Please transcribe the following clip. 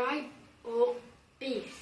pride or beef?